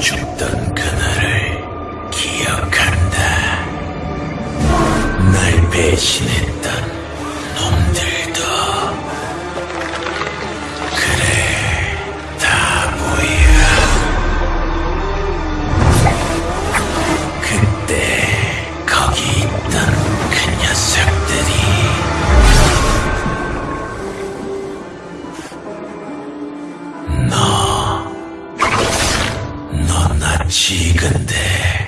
죽던 그날을 기억한다. 날 배신해 지근데.